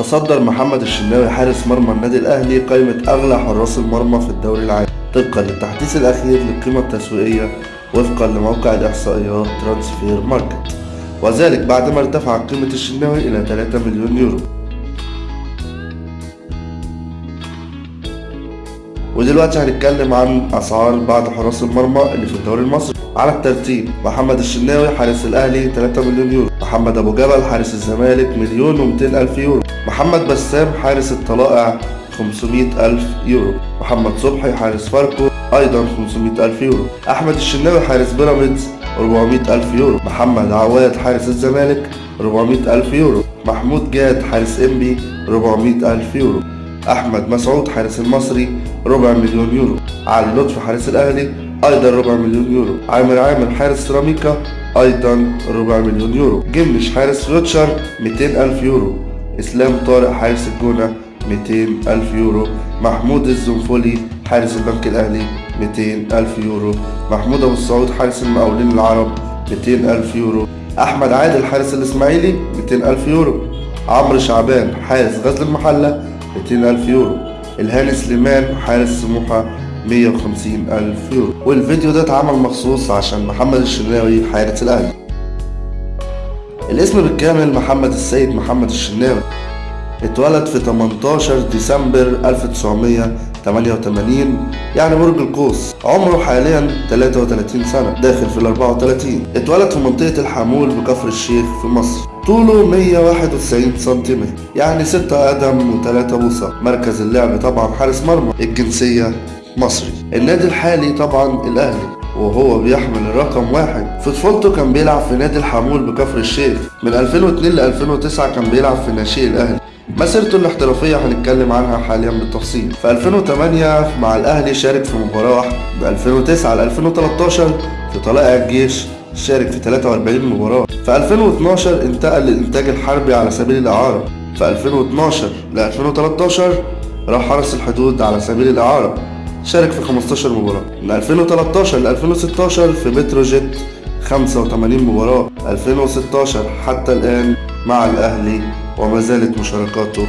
تصدر محمد الشناوي حارس مرمى النادي الأهلي قائمة أغلى حراس المرمى في الدوري العام طبقا للتحديث الأخير للقيمة التسويقية وفقا لموقع الإحصائيات Transfermarkt وذلك بعدما ارتفعت قيمة الشناوي إلى 3 مليون يورو. ودلوقتي هنتكلم عن أسعار بعض حراس المرمى اللي في الدوري المصري. على الترتيب محمد الشناوي حارس الأهلي 3 مليون يورو. محمد أبو جبل حارس الزمالك مليون و200 ألف يورو. محمد بسام حارس الطلائع 500 ألف يورو. محمد صبحي حارس فاركو أيضا 500 ألف يورو. أحمد الشناوي حارس بيراميدز 400 ألف يورو. محمد عواد حارس الزمالك 400 ألف يورو. محمود جاد حارس إنبي 400 ألف يورو. أحمد مسعود حارس المصري ربع مليون يورو. علي لطفي حارس الأهلي أيضا ربع مليون يورو. عامر عامر حارس سيراميكا أيضا ربع مليون يورو. جمش حارس فيوتشر 200 ألف يورو. إسلام طارق حارس الجونة 200 ألف يورو. محمود الزنفولي حارس البنك الأهلي 200 ألف يورو. محمود أبو السعود حارس المقاولين العرب 200 ألف يورو. أحمد عادل حارس الإسماعيلي 200 ألف يورو. عمرو شعبان حارس غزل المحلة 200 ألف يورو. الهاني سليمان حارس سموحة 150 ألف يورو. والفيديو ده اتعمل مخصوص عشان محمد الشناوي حارس الأهلي. الاسم بالكامل محمد السيد محمد الشناوي. اتولد في 18 ديسمبر 1988 يعني برج القوس. عمره حاليا 33 سنة داخل في ال 34 اتولد في منطقة الحمول بكفر الشيخ في مصر. طوله 191 سنتيمتر يعني 6 قدم و3 بوصة. مركز اللعب طبعا حارس مرمى. الجنسية مصري. النادي الحالي طبعا الأهلي وهو بيحمل الرقم واحد. في طفولته كان بيلعب في نادي الحمول بكفر الشيخ. من 2002 ل 2009 كان بيلعب في ناشئ الأهلي. مسيرته الاحترافية هنتكلم عنها حاليا بالتفصيل. في 2008 مع الأهلي شارك في مباراة واحدة. من 2009 ل 2013 في طلائع الجيش شارك في 43 مباراة. في 2012 انتقل للإنتاج الحربي على سبيل الإعارة. في 2012 ل 2013 راح حرس الحدود على سبيل الإعارة. شارك في 15 مباراة. من 2013 ل 2016 في بتروجيت 85 مباراة. 2016 حتى الآن مع الأهلي وما زالت مشاركاته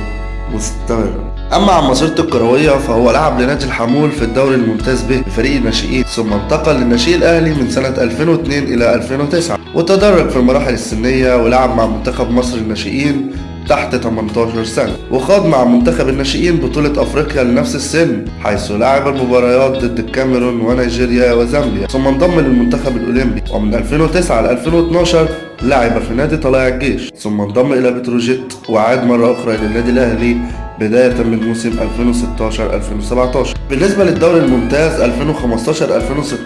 مستمرة. أما عن مسيرته الكروية فهو لعب لنادي الحمول في الدوري الممتاز به بفريق الناشئين ثم انتقل للناشئ الأهلي من سنة 2002 إلى 2009 وتدرج في المراحل السنية ولعب مع منتخب مصر الناشئين تحت 18 سنة وخاض مع منتخب الناشئين بطولة أفريقيا لنفس السن حيث لعب المباريات ضد الكاميرون ونيجيريا وزامبيا ثم انضم للمنتخب الأولمبي ومن 2009 ل 2012 لعب في نادي طلائع الجيش ثم انضم إلى بتروجيت وعاد مرة أخرى إلى النادي الأهلي بداية من موسم 2016-2017 بالنسبة للدوري الممتاز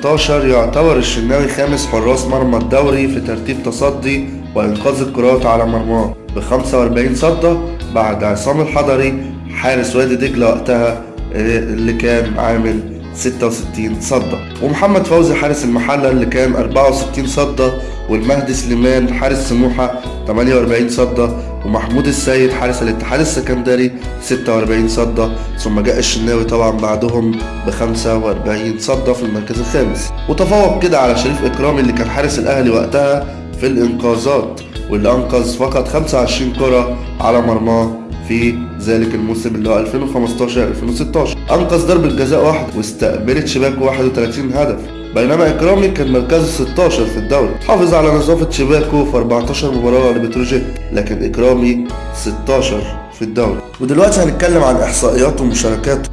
2015-2016 يعتبر الشناوي خامس حراس مرمى الدوري في ترتيب تصدي وإنقاذ الكرات على مرماه. ب 45 صدة بعد عصام الحضري حارس وادي دجلة وقتها اللي كان عامل 66 صدة. ومحمد فوزي حارس المحلة اللي كان 64 صدة والمهدي سليمان حارس سموحة 48 صدة ومحمود السيد حارس الاتحاد السكندري 46 صدة. ثم جاء الشناوي طبعا بعدهم ب 45 صدة في المركز الخامس. وتفوق كده على شريف إكرامي اللي كان حارس الأهلي وقتها في الإنقاذات. واللي أنقذ فقط 25 كرة على مرماه في ذلك الموسم اللي هو 2015 2016 أنقذ ضربة جزاء واحدة واستقبلت شباكه 31 هدف. بينما إكرامي كان مركزه 16 في الدوري. حافظ على نظافة شباكه في 14 مباراة لبتروجيت لكن إكرامي 16 في الدوري. ودلوقتي هنتكلم عن احصائياته ومشاركاته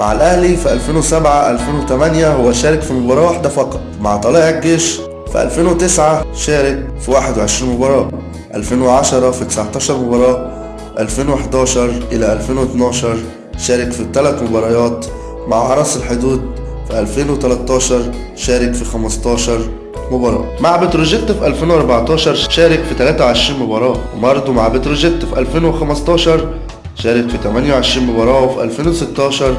مع الأهلي في 2007 2008 هو شارك في مباراة واحدة فقط مع طلائع الجيش في 2009 شارك في 21 مباراة 2010 في 19 مباراة 2011 إلى 2012 شارك في ثلاث مباريات مع حرس الحدود في 2013 شارك في 15 مباراة. مع بتروجيت في 2014 شارك في 23 مباراة وبرضه مع بتروجيت في 2015 شارك في 28 مباراة وفي 2016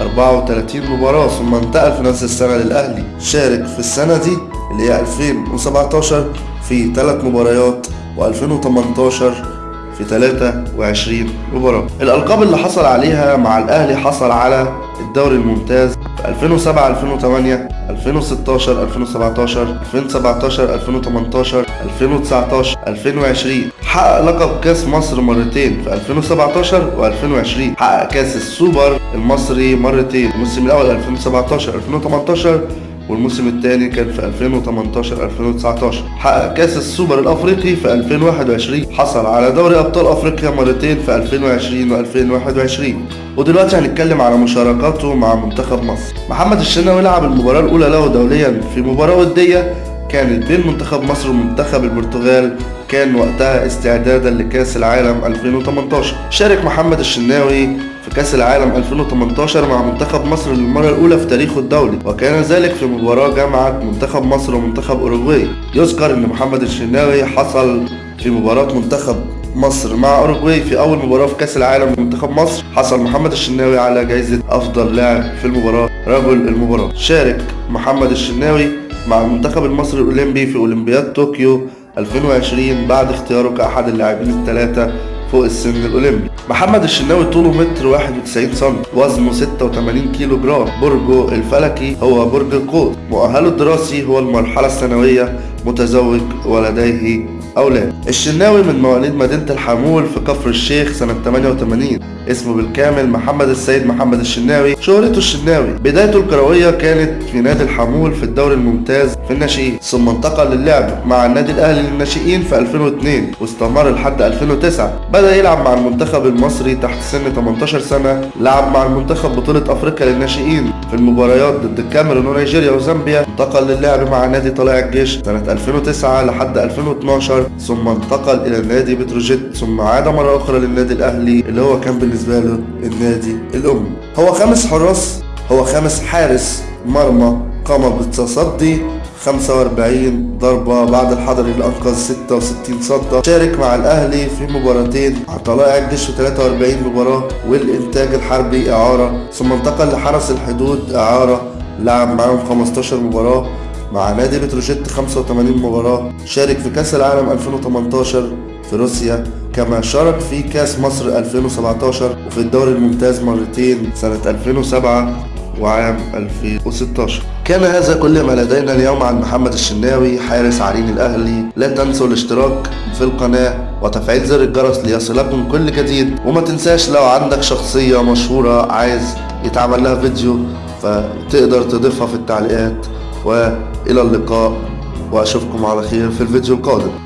34 مباراة ثم انتقل في نفس السنة للأهلي. شارك في السنة دي اللي هي 2017 في 3 مباريات و2018 في 23 مباراة. الألقاب اللي حصل عليها مع الأهلي حصل على الدوري الممتاز في 2007 2008 2016 2017 2017 2018 2019 2020 حقق لقب كاس مصر مرتين في 2017 و2020 حقق كاس السوبر المصري مرتين الموسم الأول 2017 2018 والموسم الثاني كان في 2018 2019 حقق كأس السوبر الأفريقي في 2021 حصل على دوري أبطال أفريقيا مرتين في 2020 و2021 ودلوقتي هنتكلم على مشاركاته مع منتخب مصر. محمد الشناوي لعب المباراة الأولى له دوليا في مباراة ودية كانت بين منتخب مصر ومنتخب البرتغال كان وقتها استعدادا لكأس العالم 2018 شارك محمد الشناوي في كأس العالم 2018 مع منتخب مصر للمرة الأولى في تاريخه الدولي وكان ذلك في مباراة جمعت منتخب مصر ومنتخب أوروغواي. يذكر أن محمد الشناوي حصل في مباراة منتخب مصر مع أوروغواي في أول مباراة في كأس العالم لمنتخب مصر. حصل محمد الشناوي على جائزة أفضل لاعب في المباراة. رجل المباراة شارك محمد الشناوي مع المنتخب المصري الأولمبي في أولمبياد طوكيو 2020 بعد اختياره كأحد اللاعبين الثلاثة فوق السن الأولمبي. محمد الشناوي طوله متر 91 سم وزنه 86 كيلو جرام برجه الفلكي هو برج القوس مؤهله الدراسي هو المرحلة الثانوية متزوج ولديه أولاد. الشناوي من مواليد مدينة الحمول في كفر الشيخ سنة 88 اسمه بالكامل محمد السيد محمد الشناوي. شهرته الشناوي. بدايته الكروية كانت في نادي الحمول في الدوري الممتاز في الناشئين. ثم انتقل للعب مع النادي الأهلي للناشئين في 2002 واستمر لحد 2009 بدأ يلعب مع المنتخب المصري تحت سن 18 سنة. لعب مع المنتخب بطولة أفريقيا للناشئين. في المباريات ضد الكاميرون ونيجيريا وزامبيا انتقل للعب مع نادي طلائع الجيش سنة 2009 لحد 2012 ثم انتقل إلى نادي بتروجيت ثم عاد مرة أخرى للنادي الأهلي اللي هو كان بالنسبة له النادي الأم. هو خامس حراس هو خامس حارس. مرمى قام بالتصدي 45 ضربة بعد الحضري اللي أنقذ 66 صدة شارك مع الأهلي في مباراتين طلائع الجيش في 43 مباراة والإنتاج الحربي إعارة. ثم انتقل لحرس الحدود إعارة. لعب معاهم 15 مباراة. مع نادي بتروجيت 85 مباراة شارك في كأس العالم 2018 في روسيا كما شارك في كأس مصر 2017 وفي الدوري الممتاز مرتين سنة 2007 وعام 2016 كان هذا كل ما لدينا اليوم عن محمد الشناوي حارس عرين الأهلي. لا تنسوا الاشتراك في القناة وتفعيل زر الجرس ليصلكم كل جديد. وما تنساش لو عندك شخصية مشهورة عايز يتعمل لها فيديو فتقدر تضيفها في التعليقات. وإلى اللقاء وأشوفكم على خير في الفيديو القادم.